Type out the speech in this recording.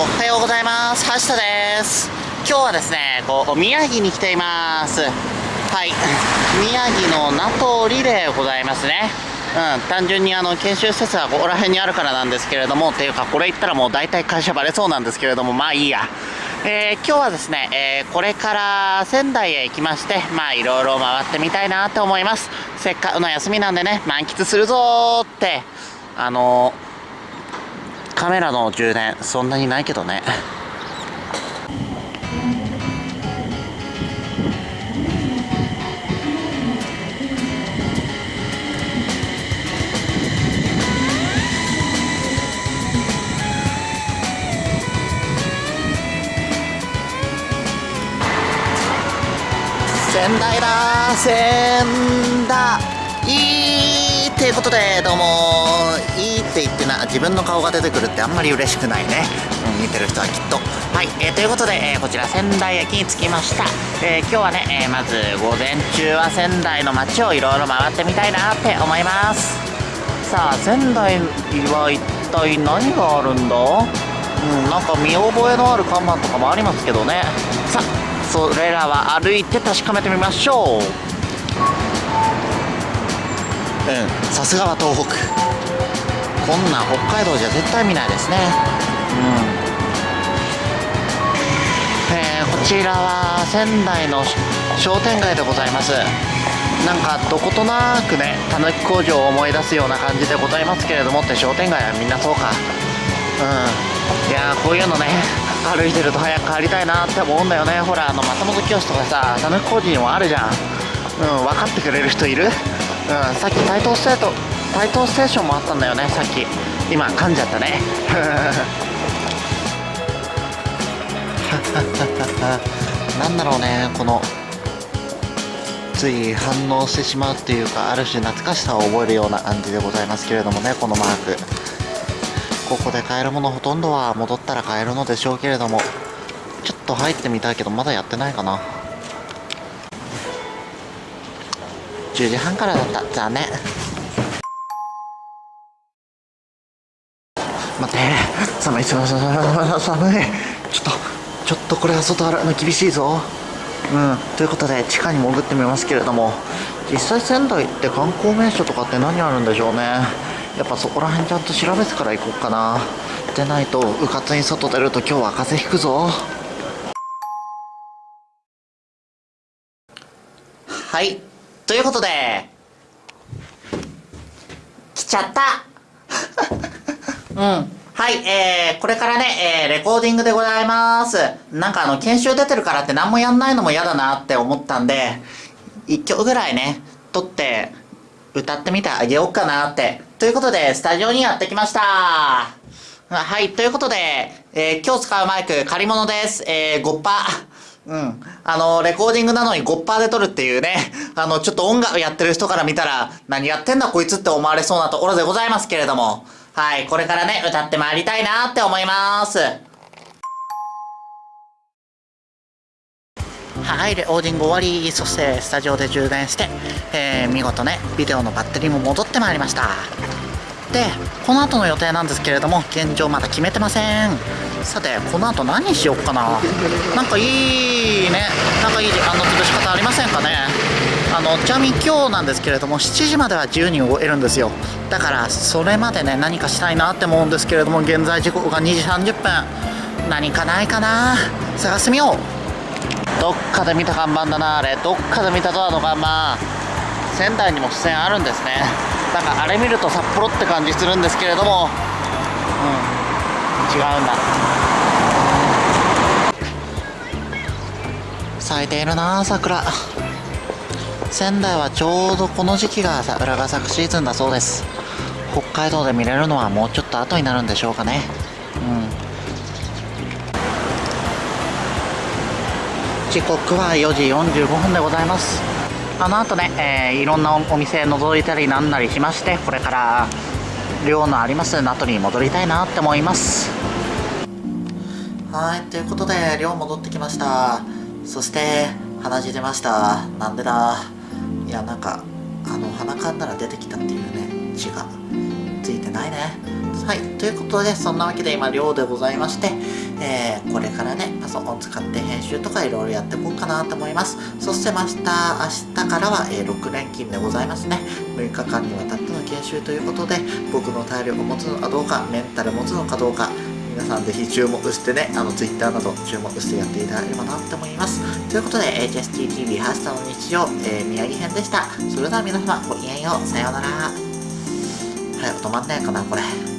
おはようございます。橋田です。今日はですねこう宮城に来ています。はい。宮城の名通でございますね。うん。単純にあの研修施設はここら辺にあるからなんですけれどもっていうかこれ言ったらもう大体会社バレそうなんですけれどもまあいいや。えー、今日はですね、えー、これから仙台へ行きましてまあいろいろ回ってみたいなと思います。せっかくの休みなんでね満喫するぞーってあのーカメラの充電そんなにないけどね。仙台だ仙台。いい。っていうことでどうもいいって言ってな自分の顔が出てくるってあんまり嬉しくないね、うん、見てる人はきっと。はい、えー、ということで、えー、こちら仙台駅に着きました、えー、今日はね、えまず午前中は仙台の街をいろいろ回ってみたいなって思います。さあ仙台は一体何があるんだ？うんなんか見覚えのある看板とかもありますけどね。さあそれらは歩いて確かめてみましょう。うん。さすがは東北。こんな北海道じゃ絶対見ないですね。うん。えー、こちらは仙台の商店街でございます。なんかどことなくねたぬき工場を思い出すような感じでございますけれどもって商店街はみんなそうか。うん。いやこういうのね歩いてると早く帰りたいなって思うんだよね。ほらあの松本清とかさたぬき工事にもあるじゃん。うん分かってくれる人いる？うんさっきタイトーステートタイトーステーションもあったんだよねさっき。今噛んじゃったね。なんだろうねこのつい反応してしまうっていうかある種懐かしさを覚えるような感じでございますけれどもねこのマーク。ここで買えるものほとんどは戻ったら買えるのでしょうけれどもちょっと入ってみたいけどまだやってないかな。10時半からだった。残念。待って。寒い寒い寒いちょっとちょっとこれは外歩くの厳しいぞ。うん。ということで地下に潜ってみますけれども実際仙台って観光名所とかって何あるんでしょうね。やっぱそこら辺ちゃんと調べてから行こうかな。でないとうかつに外出ると今日は風邪ひくぞ。はい。ということで、来ちゃったうん。はい、えー、これからね、えー、レコーディングでございます。なんかあの、研修出てるからって何もやんないのも嫌だなって思ったんで、一曲ぐらいね、撮って、歌ってみてあげようかなって。ということで、スタジオにやってきました。はい、ということで、えー、今日使うマイク、借り物です。えー、5パー。うん。あの、レコーディングなのに5%で撮るっていうね、あの、ちょっと音楽やってる人から見たら、何やってんだこいつって思われそうなところでございますけれども、はい、これからね、歌ってまいりたいなって思います。はい、レコーディング終わり、そしてスタジオで充電して、えー、見事ね、ビデオのバッテリーも戻ってまいりました。で、この後の予定なんですけれども、現状まだ決めてません。さてこの後何しよっかな。なんかいいね。なんかいい時間の潰し方ありませんかね。あのちなみに今日なんですけれども7時までは自由に動えるんですよ。だからそれまでね何かしたいなって思うんですけれども現在時刻が2時30分。何かないかな。探してみよう。どっかで見た看板だなあれ。どっかで見たドアの看板。仙台にも出演あるんですね。なんかあれ見ると札幌って感じするんですけれども。うん。違うんだ。咲いているな桜。仙台はちょうどこの時期が桜が咲くシーズンだそうです。北海道で見れるのはもうちょっと後になるんでしょうかね。うん。時刻は4時45分でございます。あの後ね、えー、いろんなお店覗いたりなんなりしましてこれから寮のあります。名取に戻りたいなって思います。はいということで寮戻ってきました。そして鼻血出ました。なんでだ？いやなんかあの鼻かんだら出てきたっていうね血がついてないね。はい、ということで、そんなわけで今、寮でございまして、えー、これからね、パソコン使って編集とかいろいろやっていこうかなと思います。そして、明日、明日からは、えー、6連勤でございますね。6日間にわたって練習ということで、僕の体力を持つのかどうか、メンタル持つのかどうか、皆さんぜひ注目してね、あの、Twitter など注目してやっていただければなって思います。ということで、HSTTV ハッシュタの日常、えー、宮城編でした。それでは皆様、ごきげんよう。さようなら。早く止まんないかな、これ。